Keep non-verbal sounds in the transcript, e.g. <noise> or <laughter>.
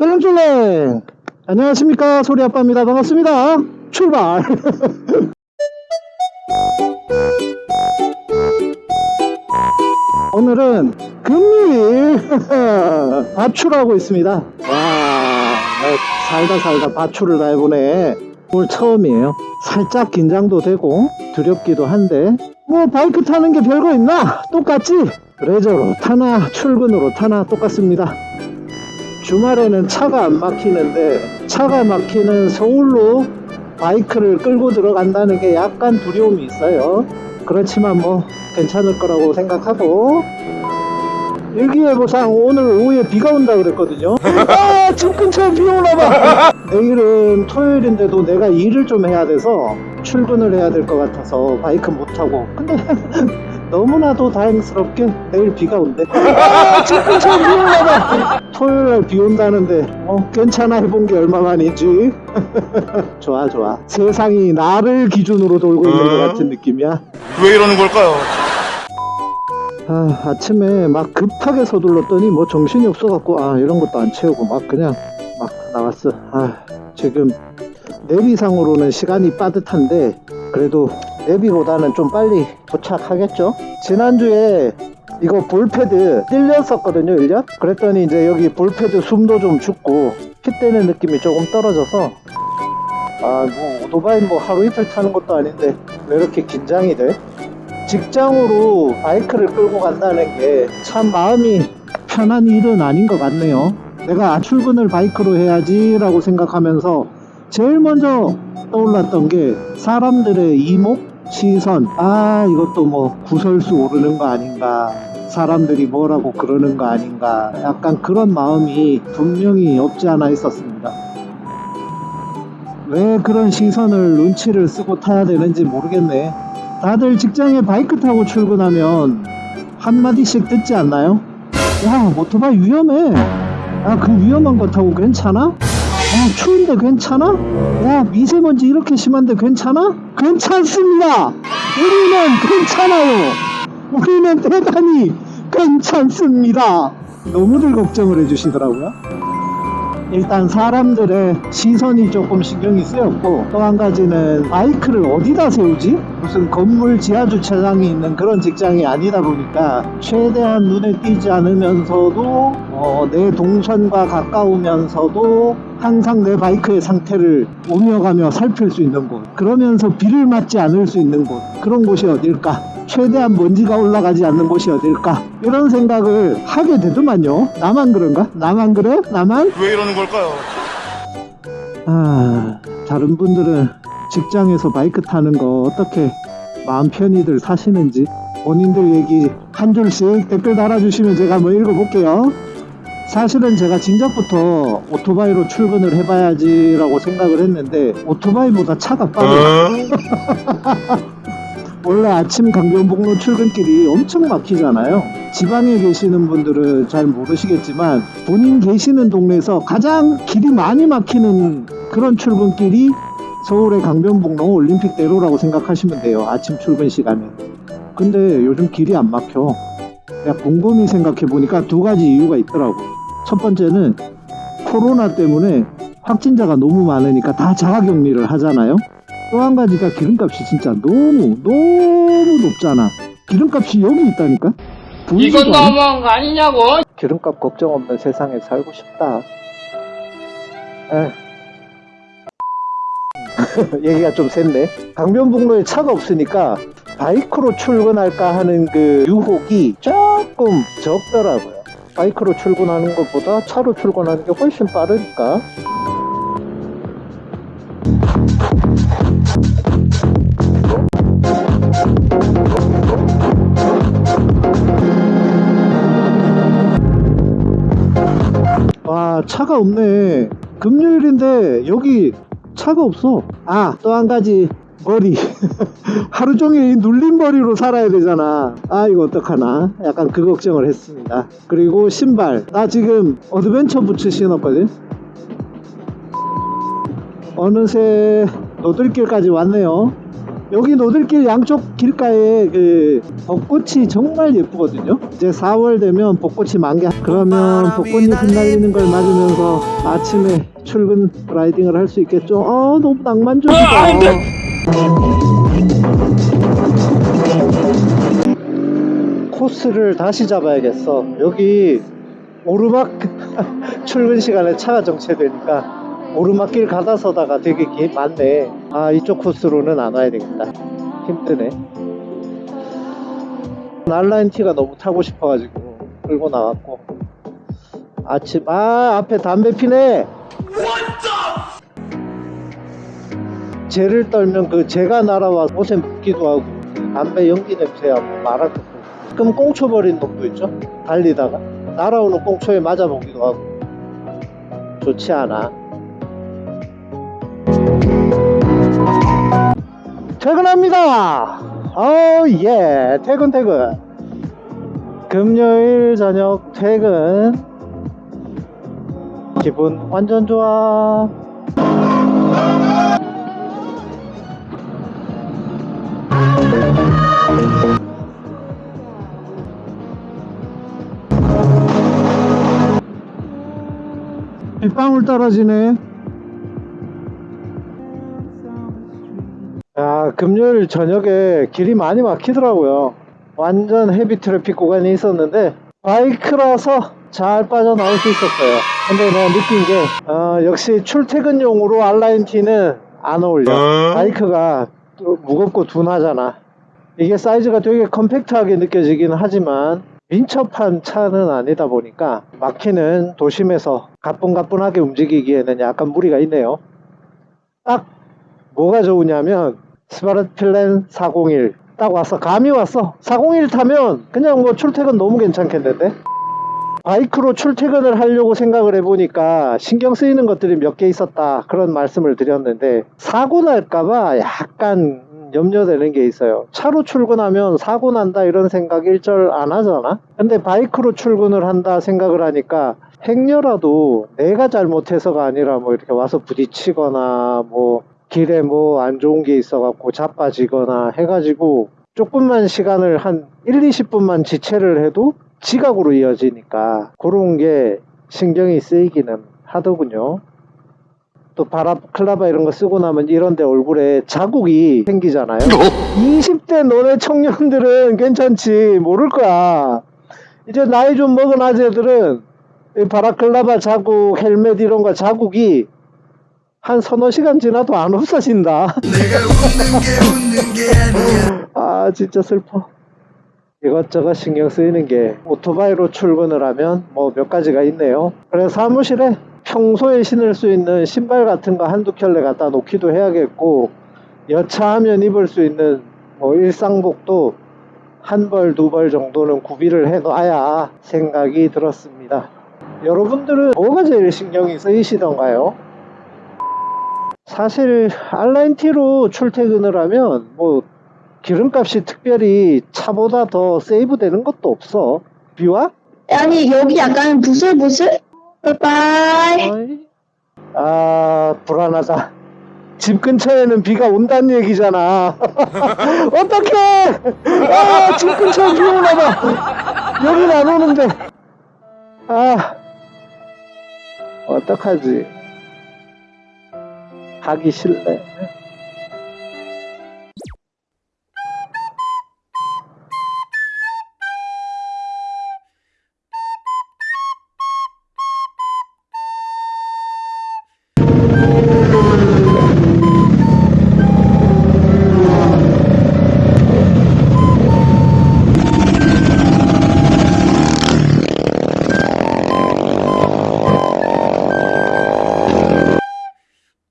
쫄랭쫄랭 안녕하십니까 소리아빠입니다. 반갑습니다. 출발. <laughs> 오늘은 금요일 <laughs> 바출하고 있습니다. 와 살다 살다 바출을 다 해보네. 오늘 처음이에요. 살짝 긴장도 되고 두렵기도 한데 뭐 바이크 타는 게 별거 있나? 똑같지? 레저로 타나 출근으로 타나 똑같습니다 주말에는 차가 안 막히는데 차가 막히는 서울로 바이크를 끌고 들어간다는 게 약간 두려움이 있어요. 그렇지만 뭐 괜찮을 거라고 생각하고. 일기예보상 오늘 오후에 비가 온다 그랬거든요. <laughs> 아 집 근처에 비 오나봐. 내일은 토요일인데도 내가 일을 좀 해야 돼서 출근을 해야 될 것 같아서 바이크 못 타고. 근데 너무나도 다행스럽게 내일 비가 온대. 아, 비 오나봐 토요일날 비 온다는데 어 괜찮아. 해본 게 얼마만이지? <laughs> 좋아 좋아. 세상이 나를 기준으로 돌고 있는 것 같은 느낌이야. 왜 이러는 걸까요? 아, 아침에 막 급하게 서둘렀더니 뭐 정신이 없어갖고 아 이런 것도 안 채우고 막 그냥 막 나왔어. 아 지금 내비상으로는 시간이 빠듯한데 그래도 내비보다는 좀 빨리 도착하겠죠 지난주에 이거 볼패드 찔렸었거든요 1년 그랬더니 이제 여기 볼패드 숨도 좀 죽고 피 떼는 느낌이 조금 떨어져서 아 뭐 오토바이 뭐 하루 이틀 타는 것도 아닌데 왜 이렇게 긴장이 돼? 직장으로 바이크를 끌고 간다는 게 참 마음이 편한 일은 아닌 것 같네요. 내가 출근을 바이크로 해야지 라고 생각하면서 제일 먼저 떠올랐던 게 사람들의 이목, 시선, 아 이것도 뭐 구설수 오르는 거 아닌가 사람들이 뭐라고 그러는 거 아닌가 약간 그런 마음이 분명히 없지 않아 있었습니다. 왜 그런 시선을 눈치를 쓰고 타야 되는지 모르겠네. 다들 직장에 바이크 타고 출근하면 한마디씩 듣지 않나요? 야, 오토바이 위험해. 야, 그 위험한 거 타고 괜찮아? 야, 추운데 괜찮아? 야, 미세먼지 이렇게 심한데 괜찮아? 괜찮습니다! 우리는 괜찮아요! 우리는 대단히 괜찮습니다! 너무들 걱정을 해주시더라고요. 일단 사람들의 시선이 조금 신경이 쓰였고 또 한 가지는 바이크를 어디다 세우지? 무슨 건물 지하 주차장이 있는 그런 직장이 아니다 보니까 최대한 눈에 띄지 않으면서도 어, 내 동선과 가까우면서도 항상 내 바이크의 상태를 오며 가며 살필 수 있는 곳 그러면서 비를 맞지 않을 수 있는 곳 그런 곳이 어딜까? 최대한 먼지가 올라가지 않는 곳이 어딜까? 이런 생각을 하게 되더만요. 나만 그런가? 나만 그래? 나만? 왜 이러는 걸까요? 아, 다른 분들은 직장에서 바이크 타는 거 어떻게 마음 편히들 사시는지 본인들 얘기 한 줄씩 댓글 달아주시면 제가 한번 읽어볼게요. 사실은 제가 진작부터 오토바이로 출근을 해봐야지라고 생각을 했는데 오토바이보다 차가 빠르요 <laughs> 원래 아침 강변북로 출근길이 엄청 막히잖아요. 지방에 계시는 분들은 잘 모르시겠지만 본인 계시는 동네에서 가장 길이 많이 막히는 그런 출근길이 서울의 강변북로 올림픽대로라고 생각하시면 돼요. 아침 출근 시간에. 근데 요즘 길이 안 막혀. 내가 곰곰이 생각해 보니까 두 가지 이유가 있더라고. 첫 번째는 코로나 때문에 확진자가 너무 많으니까 다 자가격리를 하잖아요. 또 한 가지가 기름값이 진짜 너무 너무 높잖아. 기름값이 여기 있다니까. 이건. 너무한 거 아니냐고? 기름값 걱정 없는 세상에 살고 싶다. 에. <laughs> 얘기가 좀 샜네. 강변북로에 차가 없으니까 바이크로 출근할까 하는 그 유혹이 조금 적더라고요. 바이크로 출근하는 것보다 차로 출근하는 게 훨씬 빠르니까. 와 차가 없네. 금요일인데 여기 차가 없어. 아 또 한 가지. 머리. <laughs> 하루 종일 이 눌린 머리로 살아야 되잖아. 아 이거 어떡하나. 약간 그 걱정을 했습니다. 그리고 신발. 나 지금 adventure 부츠 신었거든. 어느새 노들길까지 왔네요 여기 노들길 양쪽 길가에 그 벚꽃이 정말 예쁘거든요. 이제 4월 되면 벚꽃이 만개. 그러면 벚꽃잎 흩날리는 걸 맞으면서 아침에 출근 riding을 할 수 있겠죠. 아 너무 낭만적이다. 코스를 다시 잡아야겠어. 여기 오르막 <laughs> 출근 시간에 차가 정체되니까 오르막길 가다 서다가 되게 기, 많네. 아 이쪽 코스로는 안 와야 되겠다. 힘드네. 날라인 티가 너무 타고 싶어가지고 끌고 나왔고 아침 아 앞에 담배 피네. 재를 떨면 그 재가 날아와 옷에 묻기도 하고 담배 연기 냄새하고 없고 가끔 꽁초 버린 놈도 있죠 달리다가 날아오는 꽁초에 맞아보기도 하고 좋지 않아 퇴근합니다. 어예 퇴근 퇴근. 금요일 저녁 퇴근. 기분 완전 좋아. 빗방울 떨어지네. 야, 금요일 저녁에 길이 많이 막히더라고요. 완전 heavy traffic 구간이 있었는데, 바이크라서 잘 빠져나올 수 있었어요. 근데 내가 느낀 게, 어, 역시 출퇴근용으로 R nineT는 안 어울려. 바이크가 또 무겁고 둔하잖아. 이게 사이즈가 되게 compact하게 느껴지긴 하지만, 민첩한 차는 아니다 보니까 막히는 도심에서 가뿐가뿐하게 움직이기에는 약간 무리가 있네요. 딱 뭐가 좋으냐면 스바르 필렌 401 딱 왔어. 감이 왔어. 401 타면 그냥 뭐 출퇴근 너무 괜찮겠는데? 바이크로 출퇴근을 하려고 생각을 해보니까 신경 쓰이는 것들이 몇 개 있었다. 그런 말씀을 드렸는데 사고 날까봐 약간 염려되는 게 있어요. 차로 출근하면 사고 난다 이런 생각 일절 안 하잖아? 근데 바이크로 출근을 한다 생각을 하니까 행여라도 내가 잘못해서가 아니라 뭐 이렇게 와서 부딪히거나 뭐 길에 뭐 안 좋은 게 있어갖고 자빠지거나 해가지고 조금만 시간을 한 1, 20분만 지체를 해도 지각으로 이어지니까 그런 게 신경이 쓰이기는 하더군요. 또 바라클라바 이런 거 쓰고 나면 이런데 얼굴에 자국이 생기잖아요. 20대 너네 청년들은 괜찮지 모를 거야. 이제 나이 좀 먹은 아재들은 이 바라클라바 자국, 헬멧 이런 거 자국이 한 서너 시간 지나도 안 없어진다. 아 진짜 슬퍼. 이것저것 신경 쓰이는 게 오토바이로 출근을 하면 뭐 몇 가지가 있네요. 그래서 사무실에 평소에 신을 수 있는 신발 같은 거 한두 켤레 갖다 놓기도 해야겠고 여차하면 입을 수 있는 뭐 일상복도 한 벌, 두 벌 정도는 구비를 해 놔야 생각이 들었습니다. 여러분들은 뭐가 제일 신경이 쓰이시던가요? 사실 알라인티로 출퇴근을 하면 뭐 기름값이 특별히 차보다 더 세이브 되는 것도 없어. 비와? 아니 여기 약간 부슬부슬? 어이? 아 불안하다. 집 근처에는 비가 온다는 얘기잖아. <laughs> 어떡해! 아, 집 근처에 비 오나봐. 여긴 안 오는데. 아, 어떡하지? 가기 싫네.